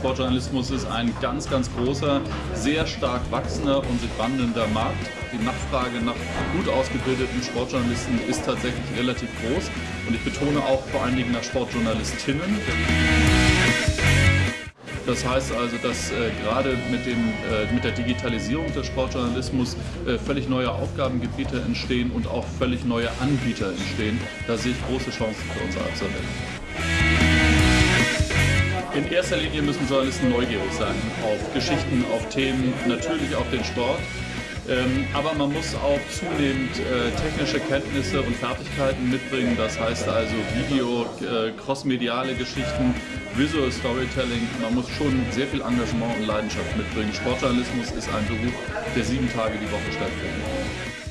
Sportjournalismus ist ein ganz, ganz großer, sehr stark wachsender und sich wandelnder Markt. Die Nachfrage nach gut ausgebildeten Sportjournalisten ist tatsächlich relativ groß und ich betone auch vor allen Dingen nach Sportjournalistinnen. Das heißt also, dass äh, gerade mit, äh, mit der Digitalisierung des Sportjournalismus äh, völlig neue Aufgabengebiete entstehen und auch völlig neue Anbieter entstehen. Da sehe ich große Chancen für unsere Absolventen. In erster Linie müssen Journalisten neugierig sein auf Geschichten, auf Themen, natürlich auf den Sport. Ähm, aber man muss auch zunehmend äh, technische Kenntnisse und Fertigkeiten mitbringen. Das heißt also Video, äh, crossmediale Geschichten, Visual Storytelling. Man muss schon sehr viel Engagement und Leidenschaft mitbringen. Sportjournalismus ist ein Beruf, der sieben Tage die Woche stattfindet.